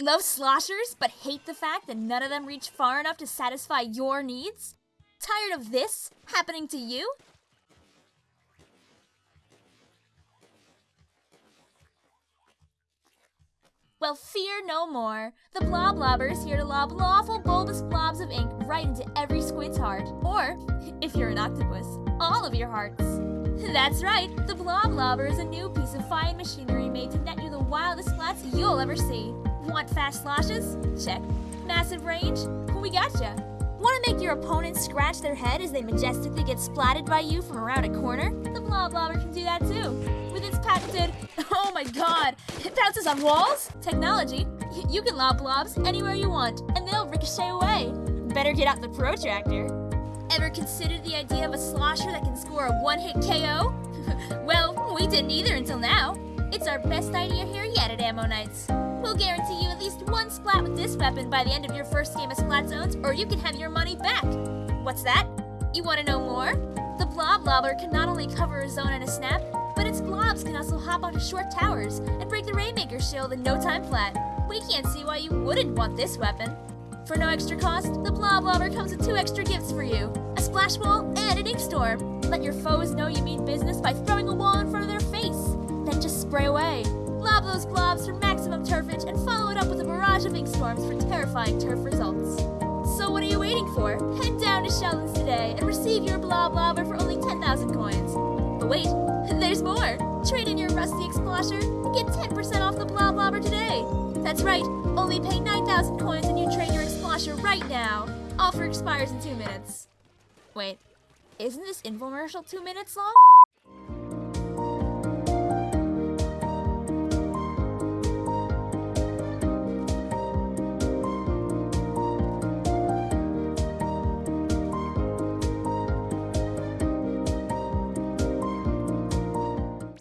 Love sloshers, but hate the fact that none of them reach far enough to satisfy your needs? Tired of this happening to you? Well, fear no more. The Blob Lobber is here to lob lawful bulbous blobs of ink right into every squid's heart. Or, if you're an octopus, all of your hearts. That's right, the Blob Lobber is a new piece of fine machinery made to net you the wildest flats you'll ever see. Want fast sloshes? Check. Massive range? We gotcha. Want to make your opponent scratch their head as they majestically get splatted by you from around a corner? The Blob Lobber can do that too. With its patented, oh my god, it bounces on walls? Technology, you can lob blobs anywhere you want, and they'll ricochet away. Better get out the protractor. Ever considered the idea of a slosher that can score a one-hit KO? well, we didn't either until now. It's our best idea here yet at Ammo Knights. We'll guarantee you at least one splat with this weapon by the end of your first game of Splat Zones, or you can have your money back. What's that? You want to know more? The Blob Lobber can not only cover a zone in a snap, but its blobs can also hop onto short towers and break the Rainmaker shield in no time flat. We can't see why you wouldn't want this weapon. For no extra cost, the Blob Lobber comes with two extra gifts for you a splash wall and an ink storm. Let your foes know you mean business by throwing a wall in front of their face. Then just spray away. Lob those blobs for turfage and follow it up with a barrage of ink storms for terrifying turf results. So what are you waiting for? Head down to Sheldon's today and receive your blah Lobber for only 10,000 coins. But wait, there's more! Trade in your rusty Explosher and get 10% off the blah Lobber today. That's right, only pay 9,000 coins and you trade your Explosher right now. Offer expires in two minutes. Wait, isn't this infomercial two minutes long?